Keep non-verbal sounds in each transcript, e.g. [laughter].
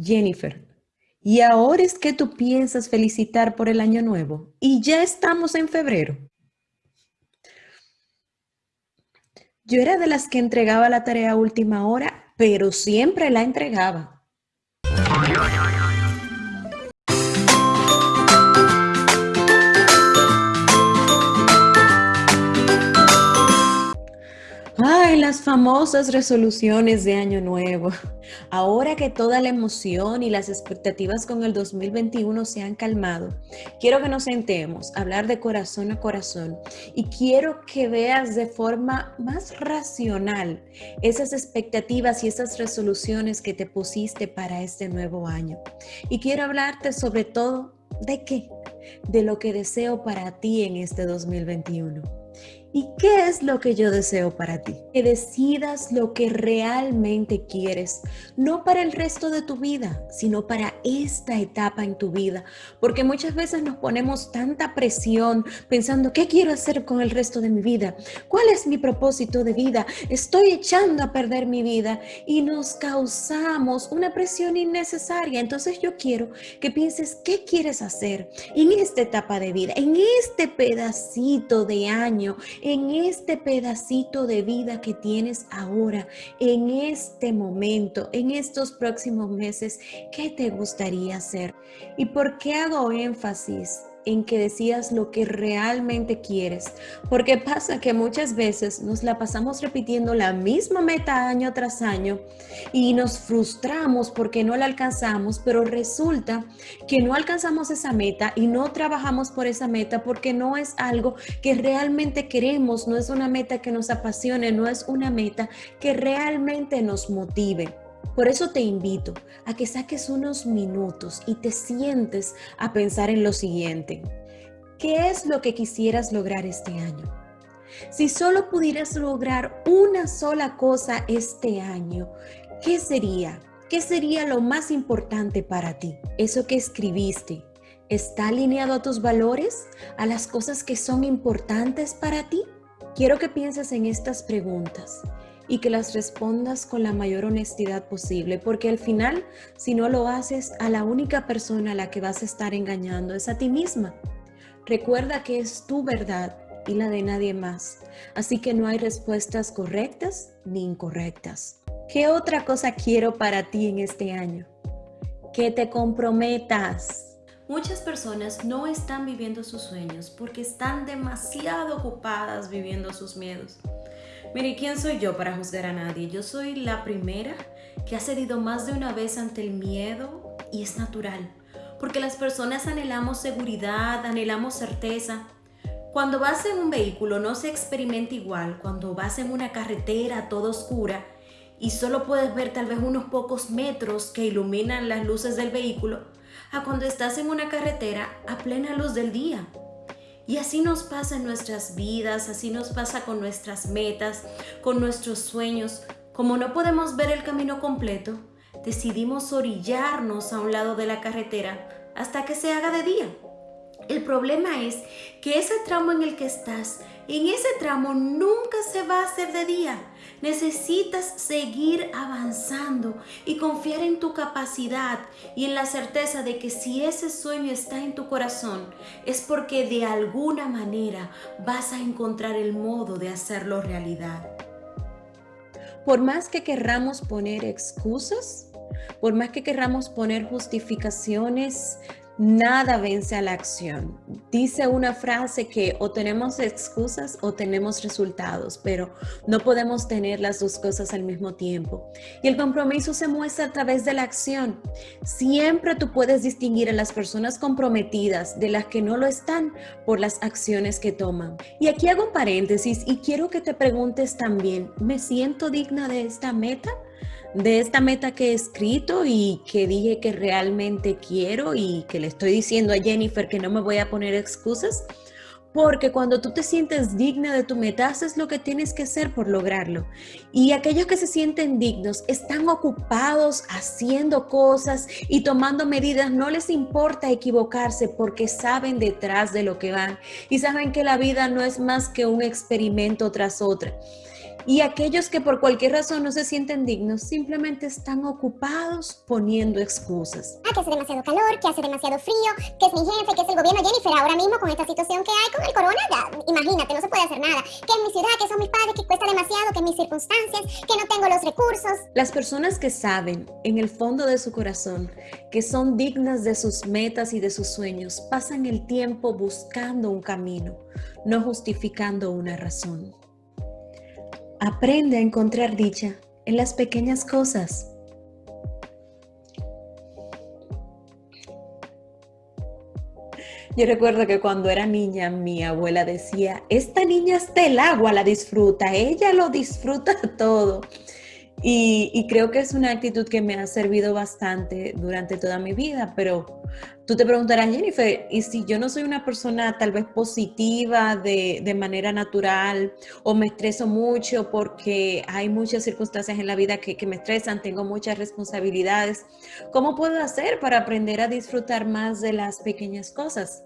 Jennifer, ¿y ahora es que tú piensas felicitar por el año nuevo? Y ya estamos en febrero. Yo era de las que entregaba la tarea a última hora, pero siempre la entregaba. Las famosas resoluciones de Año Nuevo. Ahora que toda la emoción y las expectativas con el 2021 se han calmado, quiero que nos sentemos hablar de corazón a corazón y quiero que veas de forma más racional esas expectativas y esas resoluciones que te pusiste para este nuevo año. Y quiero hablarte sobre todo de qué, de lo que deseo para ti en este 2021. ¿Y qué es lo que yo deseo para ti? Que decidas lo que realmente quieres, no para el resto de tu vida, sino para esta etapa en tu vida. Porque muchas veces nos ponemos tanta presión pensando, ¿qué quiero hacer con el resto de mi vida? ¿Cuál es mi propósito de vida? Estoy echando a perder mi vida y nos causamos una presión innecesaria. Entonces yo quiero que pienses, ¿qué quieres hacer en esta etapa de vida, en este pedacito de año? En este pedacito de vida que tienes ahora, en este momento, en estos próximos meses, ¿qué te gustaría hacer? ¿Y por qué hago énfasis en que decías lo que realmente quieres. Porque pasa que muchas veces nos la pasamos repitiendo la misma meta año tras año y nos frustramos porque no la alcanzamos, pero resulta que no alcanzamos esa meta y no trabajamos por esa meta porque no es algo que realmente queremos, no es una meta que nos apasione, no es una meta que realmente nos motive. Por eso te invito a que saques unos minutos y te sientes a pensar en lo siguiente. ¿Qué es lo que quisieras lograr este año? Si solo pudieras lograr una sola cosa este año, ¿qué sería? ¿Qué sería lo más importante para ti? Eso que escribiste, ¿está alineado a tus valores? ¿A las cosas que son importantes para ti? Quiero que pienses en estas preguntas y que las respondas con la mayor honestidad posible, porque al final, si no lo haces, a la única persona a la que vas a estar engañando es a ti misma. Recuerda que es tu verdad y la de nadie más, así que no hay respuestas correctas ni incorrectas. ¿Qué otra cosa quiero para ti en este año? Que te comprometas. Muchas personas no están viviendo sus sueños porque están demasiado ocupadas viviendo sus miedos. Mire, ¿quién soy yo para juzgar a nadie? Yo soy la primera que ha cedido más de una vez ante el miedo y es natural, porque las personas anhelamos seguridad, anhelamos certeza. Cuando vas en un vehículo no se experimenta igual, cuando vas en una carretera toda oscura y solo puedes ver tal vez unos pocos metros que iluminan las luces del vehículo, a cuando estás en una carretera a plena luz del día. Y así nos pasa en nuestras vidas, así nos pasa con nuestras metas, con nuestros sueños. Como no podemos ver el camino completo, decidimos orillarnos a un lado de la carretera hasta que se haga de día. El problema es que ese tramo en el que estás, en ese tramo nunca se va a hacer de día. Necesitas seguir avanzando y confiar en tu capacidad y en la certeza de que si ese sueño está en tu corazón es porque de alguna manera vas a encontrar el modo de hacerlo realidad. Por más que querramos poner excusas, por más que querramos poner justificaciones Nada vence a la acción. Dice una frase que o tenemos excusas o tenemos resultados, pero no podemos tener las dos cosas al mismo tiempo. Y el compromiso se muestra a través de la acción. Siempre tú puedes distinguir a las personas comprometidas de las que no lo están por las acciones que toman. Y aquí hago un paréntesis y quiero que te preguntes también, ¿me siento digna de esta meta? De esta meta que he escrito y que dije que realmente quiero y que le estoy diciendo a Jennifer que no me voy a poner excusas, porque cuando tú te sientes digna de tu meta, haces lo que tienes que hacer por lograrlo. Y aquellos que se sienten dignos están ocupados haciendo cosas y tomando medidas. No les importa equivocarse porque saben detrás de lo que van y saben que la vida no es más que un experimento tras otra. Y aquellos que por cualquier razón no se sienten dignos, simplemente están ocupados poniendo excusas. Ah, que hace demasiado calor, que hace demasiado frío, que es mi jefe, que es el gobierno. Jennifer, ahora mismo con esta situación que hay con el corona, ya, imagínate, no se puede hacer nada. Que en mi ciudad, que son mis padres, que cuesta demasiado, que mis circunstancias, que no tengo los recursos. Las personas que saben en el fondo de su corazón que son dignas de sus metas y de sus sueños, pasan el tiempo buscando un camino, no justificando una razón. Aprende a encontrar dicha en las pequeñas cosas. Yo recuerdo que cuando era niña mi abuela decía, esta niña hasta el agua la disfruta, ella lo disfruta [laughs] todo. Y, creo que es una actitud que me ha servido bastante durante toda mi vida, pero tú te preguntarás, Jennifer, ¿y si yo no soy una persona tal vez positiva de, manera natural o me estreso mucho porque hay muchas circunstancias en la vida que, que me estresan, tengo muchas responsabilidades? ¿Cómo puedo hacer para aprender a disfrutar más de las pequeñas cosas?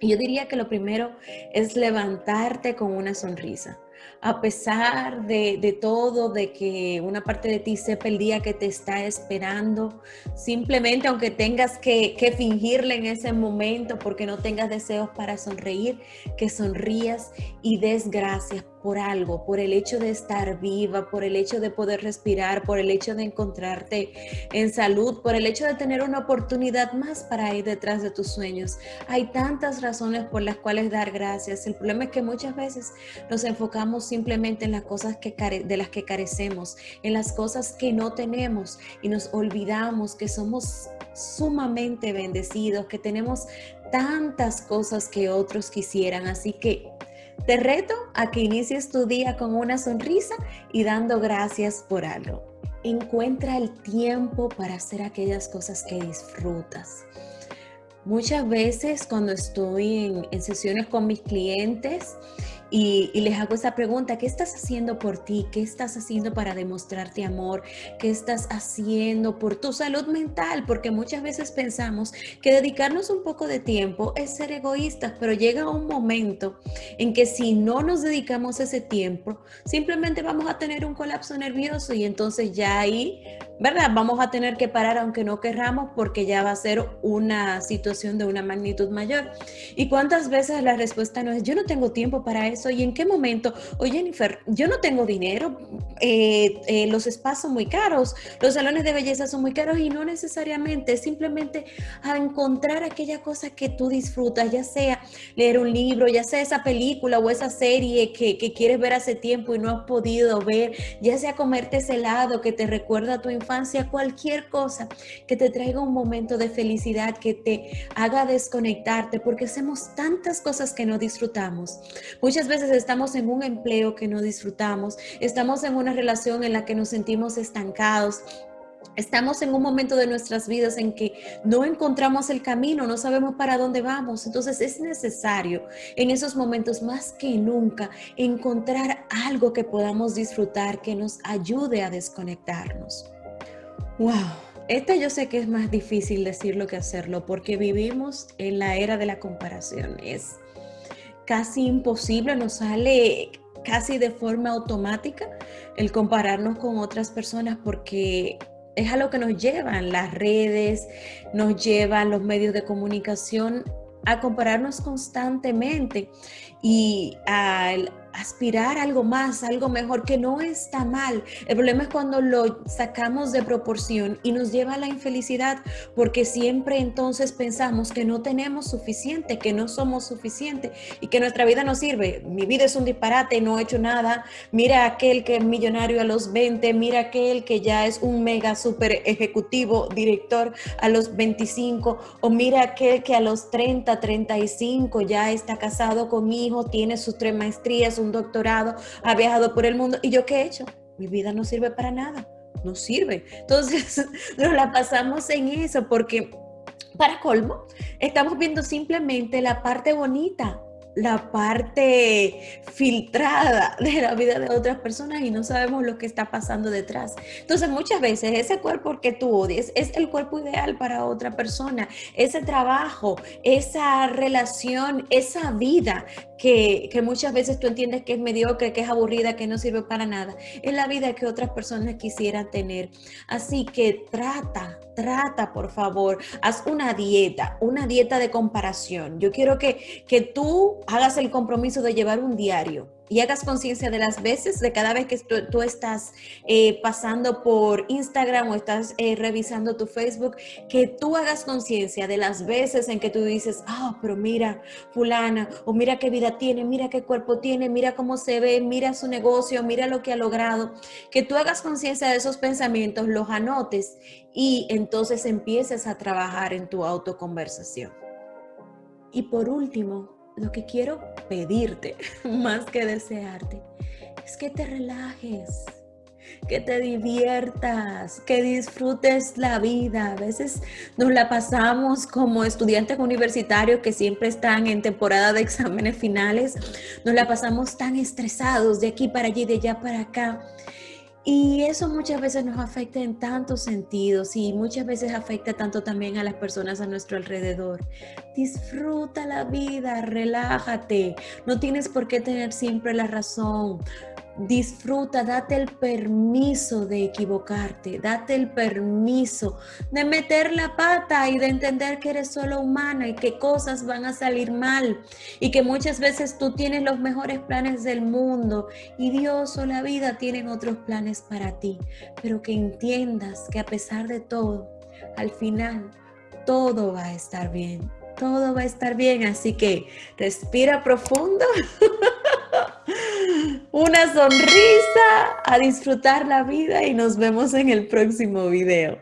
Yo diría que lo primero es levantarte con una sonrisa a pesar de, todo, de que una parte de ti sepa el día que te está esperando, simplemente aunque tengas que, que fingirle en ese momento porque no tengas deseos para sonreír, que sonrías y des gracias por algo, por el hecho de estar viva, por el hecho de poder respirar, por el hecho de encontrarte en salud, por el hecho de tener una oportunidad más para ir detrás de tus sueños. Hay tantas razones por las cuales dar gracias. El problema es que muchas veces nos enfocamos simplemente en las cosas que de las que carecemos, en las cosas que no tenemos y nos olvidamos que somos sumamente bendecidos, que tenemos tantas cosas que otros quisieran. Así que te reto a que inicies tu día con una sonrisa y dando gracias por algo. Encuentra el tiempo para hacer aquellas cosas que disfrutas. Muchas veces cuando estoy en, sesiones con mis clientes y, les hago esa pregunta, ¿qué estás haciendo por ti? ¿Qué estás haciendo para demostrarte amor? ¿Qué estás haciendo por tu salud mental? Porque muchas veces pensamos que dedicarnos un poco de tiempo es ser egoístas, pero llega un momento en que si no nos dedicamos ese tiempo, simplemente vamos a tener un colapso nervioso y entonces ya ahí, ¿verdad? Vamos a tener que parar aunque no querramos porque ya va a ser una situación de una magnitud mayor. ¿Y cuántas veces la respuesta no es, yo no tengo tiempo para eso? y en qué momento, oye Jennifer, yo no tengo dinero, eh, eh, los espacios son muy caros, los salones de belleza son muy caros y no necesariamente, simplemente a encontrar aquella cosa que tú disfrutas, ya sea leer un libro, ya sea esa película o esa serie que, que quieres ver hace tiempo y no has podido ver, ya sea comerte ese helado que te recuerda a tu infancia, cualquier cosa que te traiga un momento de felicidad, que te haga desconectarte, porque hacemos tantas cosas que no disfrutamos. Muchas veces estamos en un empleo que no disfrutamos, estamos en una relación en la que nos sentimos estancados, Estamos en un momento de nuestras vidas en que no encontramos el camino, no sabemos para dónde vamos. Entonces es necesario en esos momentos más que nunca encontrar algo que podamos disfrutar, que nos ayude a desconectarnos. Wow, esta yo sé que es más difícil decirlo que hacerlo porque vivimos en la era de la comparación. Es casi imposible, nos sale casi de forma automática el compararnos con otras personas porque es a lo que nos llevan las redes, nos llevan los medios de comunicación a compararnos constantemente y al aspirar algo más, algo mejor, que no está mal. El problema es cuando lo sacamos de proporción y nos lleva a la infelicidad, porque siempre entonces pensamos que no tenemos suficiente, que no somos suficiente y que nuestra vida no sirve. Mi vida es un disparate, no he hecho nada. Mira aquel que es millonario a los 20, mira aquel que ya es un mega super ejecutivo, director a los 25, o mira aquel que a los 30, 35 ya está casado con hijo, tiene sus tres maestrías, un doctorado, ha viajado por el mundo. ¿Y yo qué he hecho? Mi vida no sirve para nada, no sirve. Entonces, [laughs] nos la pasamos en eso porque, para colmo, estamos viendo simplemente la parte bonita la parte filtrada de la vida de otras personas y no sabemos lo que está pasando detrás. Entonces muchas veces ese cuerpo que tú odies es el cuerpo ideal para otra persona. Ese trabajo, esa relación, esa vida que, muchas veces tú entiendes que es mediocre, que es aburrida, que no sirve para nada, es la vida que otras personas quisieran tener. Así que trata, trata por favor, haz una dieta, una dieta de comparación. Yo quiero que, que tú hagas el compromiso de llevar un diario y hagas conciencia de las veces, de cada vez que tú, estás eh, pasando por Instagram o estás eh, revisando tu Facebook, que tú hagas conciencia de las veces en que tú dices, ah, pero mira, fulana, o mira qué vida tiene, mira qué cuerpo tiene, mira cómo se ve, mira su negocio, mira lo que ha logrado, que tú hagas conciencia de esos pensamientos, los anotes y entonces empieces a trabajar en tu autoconversación. Y por último, lo que quiero pedirte, [laughs] más que desearte, es que te relajes, que te diviertas, que disfrutes la vida. A veces nos la pasamos como estudiantes universitarios que siempre están en temporada de exámenes finales, nos la pasamos tan estresados de aquí para allí, de allá para acá. Y eso muchas veces nos afecta en tantos sentidos y muchas veces afecta tanto también a las personas a nuestro alrededor. Disfruta la vida, relájate, no tienes por qué tener siempre la razón disfruta, date el permiso de equivocarte, date el permiso de meter la pata y de entender que eres solo humana y que cosas van a salir mal y que muchas veces tú tienes los mejores planes del mundo y Dios o la vida tienen otros planes para ti, pero que entiendas que a pesar de todo, al final todo va a estar bien, todo va a estar bien, así que respira profundo. [laughs] una sonrisa, a disfrutar la vida y nos vemos en el próximo video.